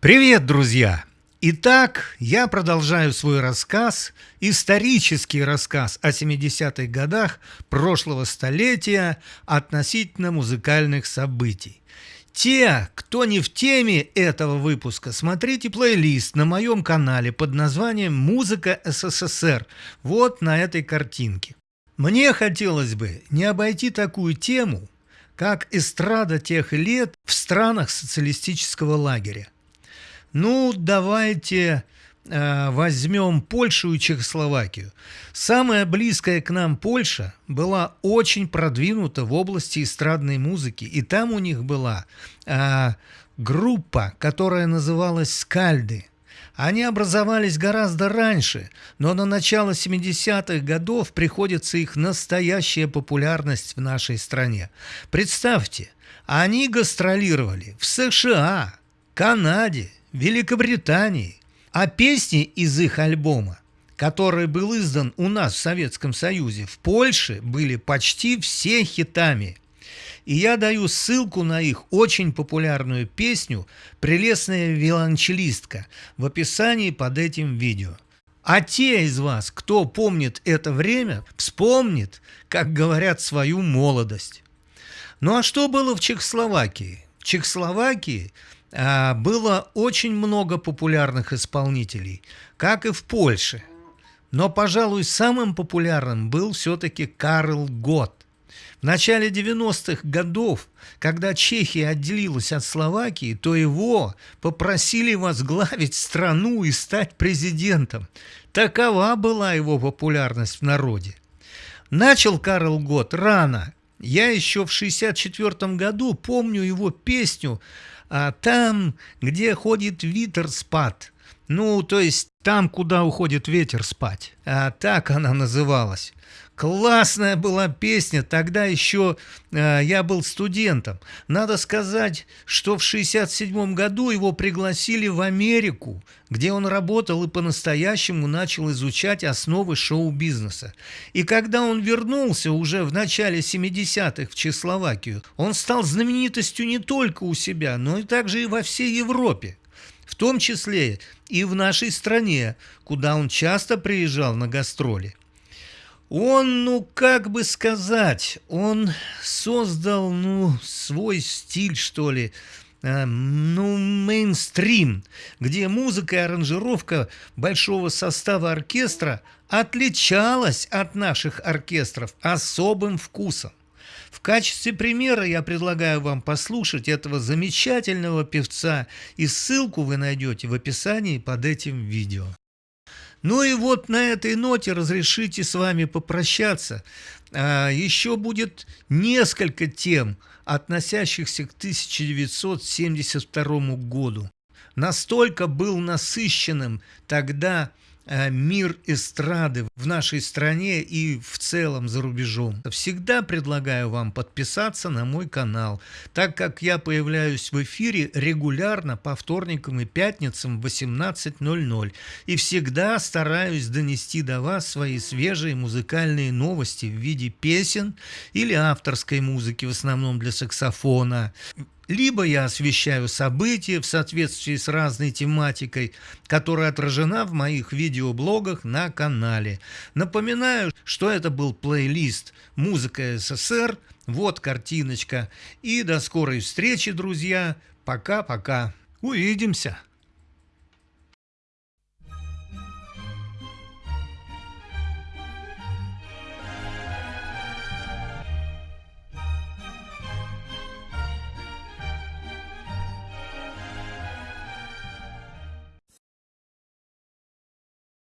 Привет, друзья! Итак, я продолжаю свой рассказ, исторический рассказ о 70-х годах прошлого столетия относительно музыкальных событий. Те, кто не в теме этого выпуска, смотрите плейлист на моем канале под названием «Музыка СССР» вот на этой картинке. Мне хотелось бы не обойти такую тему, как эстрада тех лет в странах социалистического лагеря. Ну, давайте э, возьмем Польшу и Чехословакию. Самая близкая к нам Польша была очень продвинута в области эстрадной музыки, и там у них была э, группа, которая называлась «Скальды». Они образовались гораздо раньше, но на начало 70-х годов приходится их настоящая популярность в нашей стране. Представьте, они гастролировали в США, Канаде, Великобритании, а песни из их альбома, который был издан у нас в Советском Союзе, в Польше были почти все хитами. И я даю ссылку на их очень популярную песню «Прелестная виолончелистка» в описании под этим видео. А те из вас, кто помнит это время, вспомнит, как говорят, свою молодость. Ну а что было в Чехословакии? В Чехословакии было очень много популярных исполнителей, как и в Польше. Но, пожалуй, самым популярным был все-таки Карл Гот. В начале 90-х годов, когда Чехия отделилась от Словакии, то его попросили возглавить страну и стать президентом. Такова была его популярность в народе. Начал Карл Гот рано. Я еще в 1964 году помню его песню а там, где ходит ветер спать. Ну, то есть там, куда уходит ветер спать. А так она называлась. Классная была песня, тогда еще э, я был студентом. Надо сказать, что в 67 году его пригласили в Америку, где он работал и по-настоящему начал изучать основы шоу-бизнеса. И когда он вернулся уже в начале 70-х в Чехословакию, он стал знаменитостью не только у себя, но и также и во всей Европе в том числе и в нашей стране, куда он часто приезжал на гастроли. Он, ну как бы сказать, он создал, ну, свой стиль, что ли, э, ну, мейнстрим, где музыка и аранжировка большого состава оркестра отличалась от наших оркестров особым вкусом. В качестве примера я предлагаю вам послушать этого замечательного певца, и ссылку вы найдете в описании под этим видео. Ну и вот на этой ноте разрешите с вами попрощаться. А, еще будет несколько тем, относящихся к 1972 году. Настолько был насыщенным тогда мир эстрады в нашей стране и в целом за рубежом. Всегда предлагаю вам подписаться на мой канал, так как я появляюсь в эфире регулярно по вторникам и пятницам в 18.00 и всегда стараюсь донести до вас свои свежие музыкальные новости в виде песен или авторской музыки, в основном для саксофона либо я освещаю события в соответствии с разной тематикой, которая отражена в моих видеоблогах на канале. Напоминаю, что это был плейлист «Музыка СССР», вот картиночка. И до скорой встречи, друзья. Пока-пока. Увидимся.